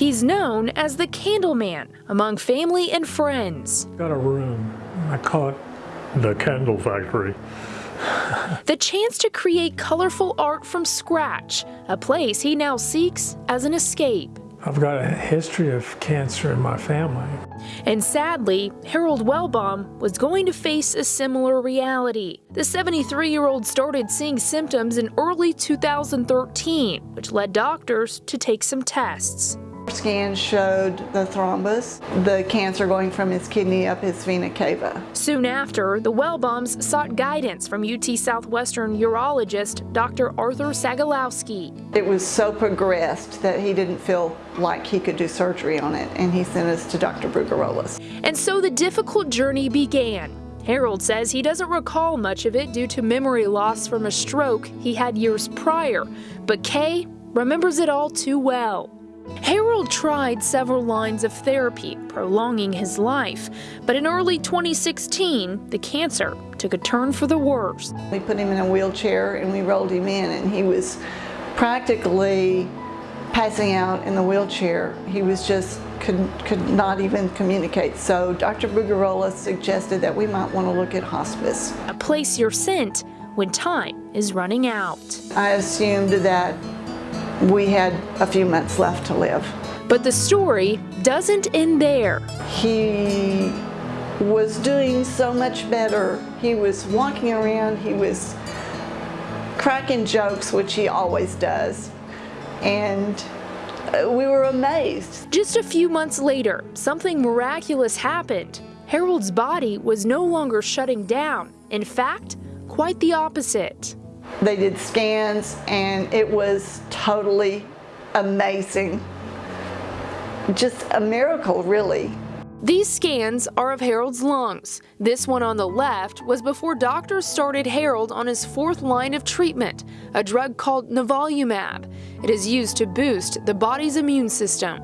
He's known as the Candleman among family and friends. Got a room. I call it the Candle Factory. the chance to create colorful art from scratch, a place he now seeks as an escape. I've got a history of cancer in my family. And sadly, Harold Wellbaum was going to face a similar reality. The 73-year-old started seeing symptoms in early 2013, which led doctors to take some tests. Scans showed the thrombus, the cancer going from his kidney up his vena cava. Soon after, the Wellbaums sought guidance from UT Southwestern urologist Dr. Arthur Sagalowsky. It was so progressed that he didn't feel like he could do surgery on it, and he sent us to Dr. Brugarolas. And so the difficult journey began. Harold says he doesn't recall much of it due to memory loss from a stroke he had years prior, but Kay remembers it all too well. Harold tried several lines of therapy, prolonging his life, but in early 2016, the cancer took a turn for the worse. We put him in a wheelchair and we rolled him in and he was practically passing out in the wheelchair. He was just could, could not even communicate. So Dr. Bugarola suggested that we might want to look at hospice. A place you're sent when time is running out. I assumed that we had a few months left to live. But the story doesn't end there. He was doing so much better. He was walking around, he was cracking jokes, which he always does. And uh, we were amazed. Just a few months later, something miraculous happened. Harold's body was no longer shutting down. In fact, quite the opposite. They did scans and it was totally amazing. Just a miracle, really. These scans are of Harold's lungs. This one on the left was before doctors started Harold on his fourth line of treatment, a drug called nivolumab. It is used to boost the body's immune system.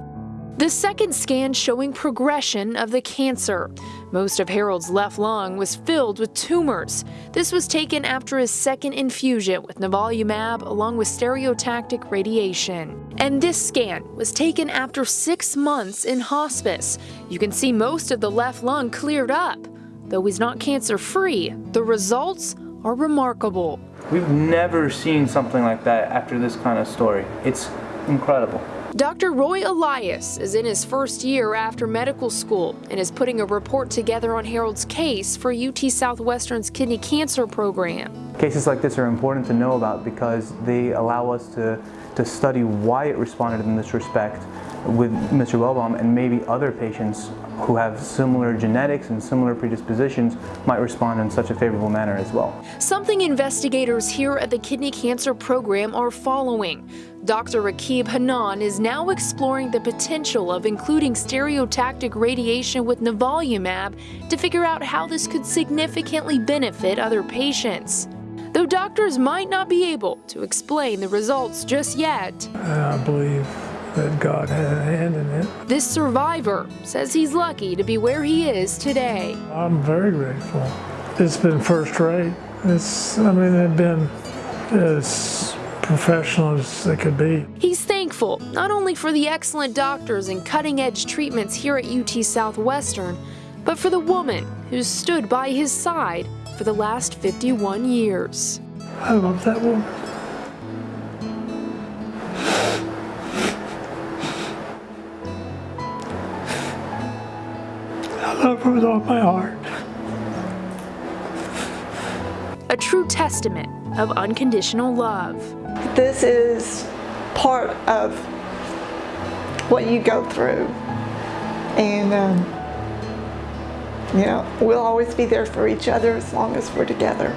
The second scan showing progression of the cancer. Most of Harold's left lung was filled with tumors. This was taken after his second infusion with nivolumab along with stereotactic radiation. And this scan was taken after six months in hospice. You can see most of the left lung cleared up. Though he's not cancer-free, the results are remarkable. We've never seen something like that after this kind of story. It's incredible. Dr. Roy Elias is in his first year after medical school and is putting a report together on Harold's case for UT Southwestern's kidney cancer program. Cases like this are important to know about because they allow us to, to study why it responded in this respect with Mr. Wellbaum and maybe other patients who have similar genetics and similar predispositions might respond in such a favorable manner as well. Something investigators here at the Kidney Cancer Program are following. Dr. Rakib Hannan is now exploring the potential of including stereotactic radiation with nivolumab to figure out how this could significantly benefit other patients. Though doctors might not be able to explain the results just yet. Uh, I believe that God had a hand in it. This survivor says he's lucky to be where he is today. I'm very grateful. It's been first rate. It's, I mean, it's been as professional as they could be. He's thankful not only for the excellent doctors and cutting edge treatments here at UT Southwestern, but for the woman who's stood by his side for the last 51 years. I love that woman. Love her with all my heart. A true testament of unconditional love. This is part of what you go through. And, um, you know, we'll always be there for each other as long as we're together.